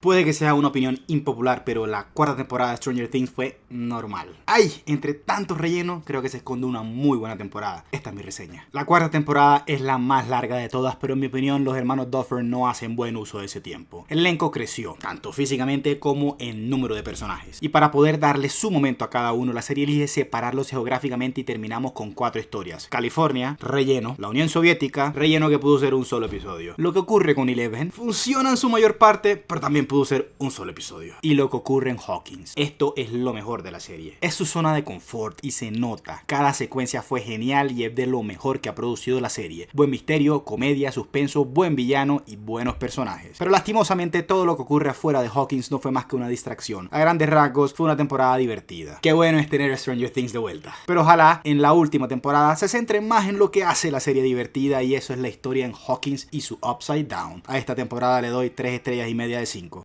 Puede que sea una opinión impopular, pero la cuarta temporada de Stranger Things fue normal. ¡Ay! Entre tantos rellenos, creo que se esconde una muy buena temporada. Esta es mi reseña. La cuarta temporada es la más larga de todas, pero en mi opinión los hermanos Duffer no hacen buen uso de ese tiempo. El elenco creció, tanto físicamente como en número de personajes. Y para poder darle su momento a cada uno, la serie elige separarlos geográficamente y terminamos con cuatro historias. California, relleno. La Unión Soviética, relleno que pudo ser un solo episodio. Lo que ocurre con Eleven funciona en su mayor parte, pero también pudo ser un solo episodio. Y lo que ocurre en Hawkins. Esto es lo mejor de la serie. Es su zona de confort y se nota. Cada secuencia fue genial y es de lo mejor que ha producido la serie. Buen misterio, comedia, suspenso, buen villano y buenos personajes. Pero lastimosamente todo lo que ocurre afuera de Hawkins no fue más que una distracción. A grandes rasgos fue una temporada divertida. Qué bueno es tener Stranger Things de vuelta. Pero ojalá en la última temporada se centre más en lo que hace la serie divertida y eso es la historia en Hawkins y su Upside Down. A esta temporada le doy 3 estrellas y media de 5.